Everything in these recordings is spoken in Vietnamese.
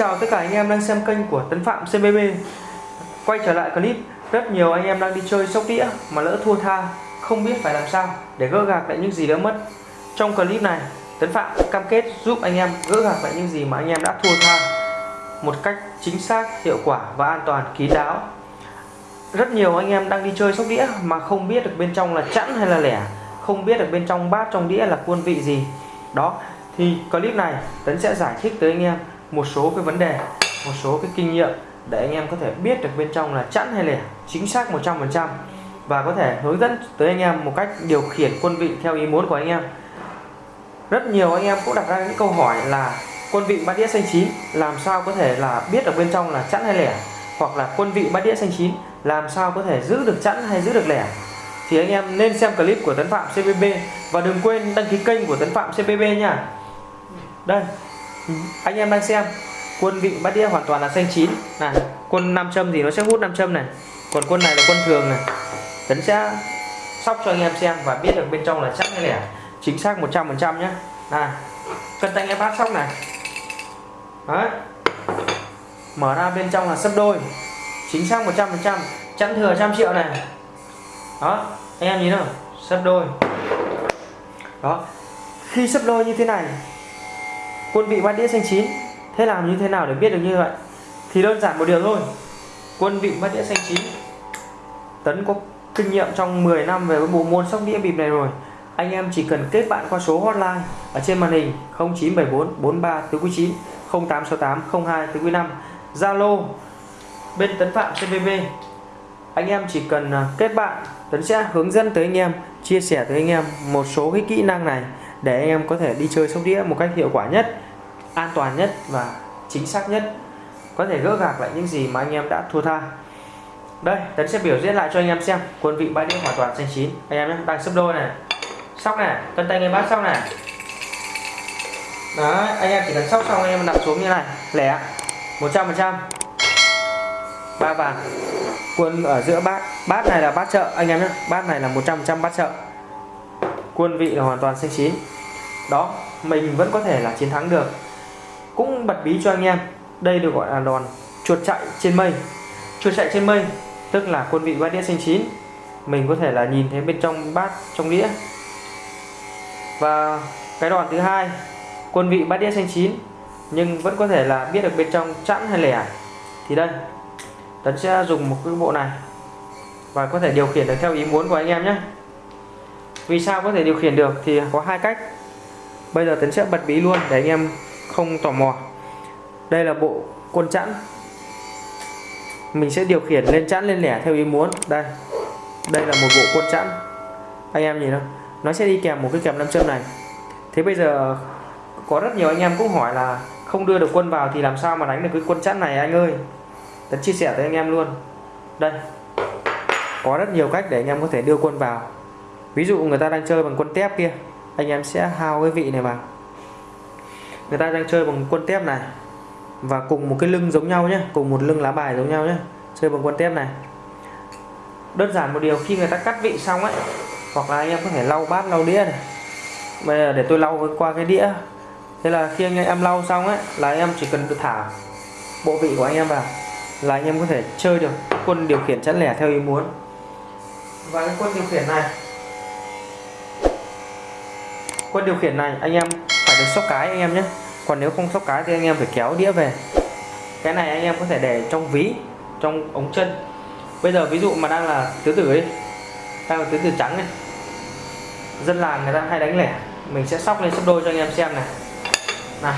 chào tất cả anh em đang xem kênh của Tấn Phạm CBB Quay trở lại clip Rất nhiều anh em đang đi chơi sóc đĩa mà lỡ thua tha Không biết phải làm sao để gỡ gạc lại những gì đã mất. Trong clip này Tấn Phạm cam kết giúp anh em gỡ gạc lại những gì mà anh em đã thua tha Một cách chính xác, hiệu quả và an toàn, kín đáo. Rất nhiều anh em đang đi chơi sóc đĩa mà không biết được bên trong là chẵn hay là lẻ Không biết được bên trong bát trong đĩa là quân vị gì. Đó thì clip này Tấn sẽ giải thích tới anh em một số cái vấn đề, một số cái kinh nghiệm để anh em có thể biết được bên trong là chẵn hay lẻ, chính xác 100% và có thể hướng dẫn tới anh em một cách điều khiển quân vị theo ý muốn của anh em. Rất nhiều anh em cũng đặt ra những câu hỏi là quân vị bát đĩa xanh chín làm sao có thể là biết được bên trong là chẵn hay lẻ? Hoặc là quân vị bát đĩa xanh chín làm sao có thể giữ được chẵn hay giữ được lẻ? Thì anh em nên xem clip của Tấn Phạm CPB và đừng quên đăng ký kênh của Tấn Phạm CPB nha. Đây anh em đang xem. Quân vị bát đĩa hoàn toàn là xanh chín. Này, quân nam châm thì nó sẽ hút nam châm này. Còn quân này là quân thường này. Tấn sẽ sóc cho anh em xem và biết được bên trong là chắc hay lẻ chính xác 100% nhé này cân tay em bát sóc này. Đấy. Mở ra bên trong là sấp đôi. Chính xác 100% chẵn thừa trăm triệu này. Đó, anh em nhìn không sấp đôi. Đó. Khi sấp đôi như thế này quân vị bát đĩa xanh chín. Thế làm như thế nào để biết được như vậy? Thì đơn giản một điều thôi. Quân vị bát đĩa xanh chín. Tấn có kinh nghiệm trong 10 năm về bộ môn sóc đĩa bịp này rồi. Anh em chỉ cần kết bạn qua số hotline ở trên màn hình 0974 43 tứ quý 9 0868 02 tứ quý 5 Zalo, bên tấn phạm CVV anh em chỉ cần à, kết bạn, Tấn sẽ hướng dẫn tới anh em, chia sẻ tới anh em một số cái kỹ năng này để anh em có thể đi chơi sóc đĩa một cách hiệu quả nhất, an toàn nhất và chính xác nhất. Có thể gỡ gạc lại những gì mà anh em đã thua tha. Đây, tấn sẽ biểu diễn lại cho anh em xem. Quân vị bãi đĩa hoàn toàn xanh chín. Anh em nhé, đang sấp đôi này. Sóc này, cân tay người bát sóc này. Đấy, anh em chỉ cần sóc xong anh em đặt xuống như này. Lẻ 100 phần trăm. Ba vàng. Quân ở giữa bát bát này là bát chợ. Anh em nhé, bát này là 100 phần trăm bát chợ. Quân vị là hoàn toàn xanh chín đó, mình vẫn có thể là chiến thắng được. Cũng bật bí cho anh em, đây được gọi là đòn chuột chạy trên mây. Chuột chạy trên mây, tức là quân vị bát đĩa xanh chín. Mình có thể là nhìn thấy bên trong bát, trong đĩa. Và cái đòn thứ hai, quân vị bát đĩa xanh chín, nhưng vẫn có thể là biết được bên trong chẵn hay lẻ. Thì đây tấn sẽ dùng một cái bộ này và có thể điều khiển được theo ý muốn của anh em nhé. Vì sao có thể điều khiển được thì có hai cách bây giờ tấn sẽ bật bí luôn để anh em không tò mò. Đây là bộ quân chẵn. Mình sẽ điều khiển lên chẵn, lên lẻ theo ý muốn. Đây đây là một bộ quân chẵn. Anh em nhìn không nó sẽ đi kèm một cái kèm nam châm này. Thế bây giờ có rất nhiều anh em cũng hỏi là không đưa được quân vào thì làm sao mà đánh được cái quân chẵn này anh ơi? Tấn chia sẻ với anh em luôn. Đây, có rất nhiều cách để anh em có thể đưa quân vào. Ví dụ người ta đang chơi bằng quân tép kia anh em sẽ hao cái vị này vào. Người ta đang chơi bằng quân tép này. Và cùng một cái lưng giống nhau nhé cùng một lưng lá bài giống nhau nhé chơi bằng quân tép này. Đơn giản một điều, khi người ta cắt vị xong ấy, hoặc là anh em có thể lau bát, lau đĩa này. Bây giờ để tôi lau qua cái đĩa. Thế là khi anh em lau xong ấy, là anh em chỉ cần thả bộ vị của anh em vào, là anh em có thể chơi được quân điều khiển chẵn lẻ theo ý muốn. Và cái quân điều khiển này quân điều khiển này, anh em phải được sóc cái anh em nhé. Còn nếu không sóc cái thì anh em phải kéo đĩa về. Cái này anh em có thể để trong ví, trong ống chân. Bây giờ ví dụ mà đang là tứ tử ấy, đang là tứ tử trắng này dân làng người ta hay đánh lẻ. Mình sẽ sóc lên sắp đôi cho anh em xem này. Nào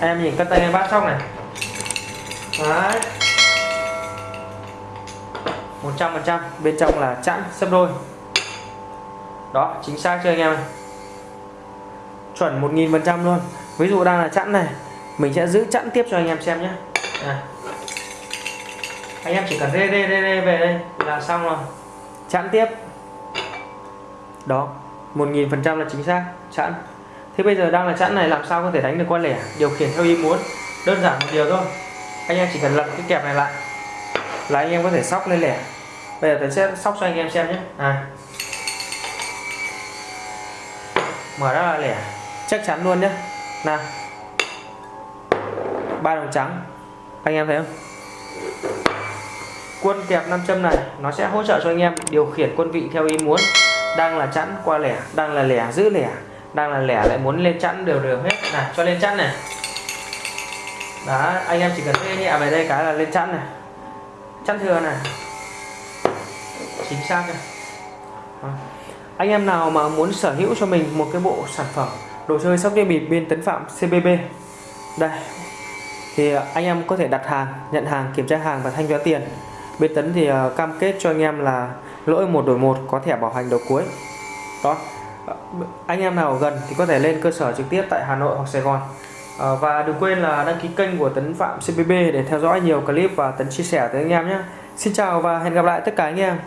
em nhìn cân tay em bát sóc này. Đấy. Một trăm phần trăm, bên trong là chẵn sấp đôi. Đó, chính xác chưa anh em? này chuẩn 1000% luôn. Ví dụ đang là chẵn này, mình sẽ giữ chẵn tiếp cho anh em xem nhé. À. anh em chỉ cần rê rê rê rê về đây, là xong rồi. Chẵn tiếp. Đó 1000% là chính xác, chẵn. Thế bây giờ đang là chẵn này, làm sao có thể đánh được con lẻ? Điều khiển theo ý muốn, đơn giản một điều thôi. Anh em chỉ cần lật cái kẹp này lại, là anh em có thể sóc lên lẻ. Bây giờ tôi sẽ sóc cho anh em xem nhé. À. mở ra là lẻ chắc chắn luôn nhé nào. Ba đồng trắng. Anh em thấy không? Quân kẹp nam châm này, nó sẽ hỗ trợ cho anh em điều khiển quân vị theo ý muốn. Đang là chẵn qua lẻ, đang là lẻ giữ lẻ, đang là lẻ lại muốn lên chẵn đều đều hết. Này cho lên chẵn này. Đó, anh em chỉ cần thuê nhẹ về đây cái là lên chẵn này. Chẵn thừa này. Chính xác này. Đó. anh em nào mà muốn sở hữu cho mình một cái bộ sản phẩm đồ chơi sóc đĩa bịp bên tấn phạm CBB đây. Thì à, anh em có thể đặt hàng nhận hàng kiểm tra hàng và thanh toán tiền. Bên tấn thì à, cam kết cho anh em là lỗi một đổi một có thẻ bảo hành đầu cuối. Đó. À, anh em nào ở gần thì có thể lên cơ sở trực tiếp tại Hà Nội hoặc Sài Gòn. À, và đừng quên là đăng ký kênh của Tấn Phạm CBB để theo dõi nhiều clip và Tấn chia sẻ tới anh em nhé. Xin chào và hẹn gặp lại tất cả anh em.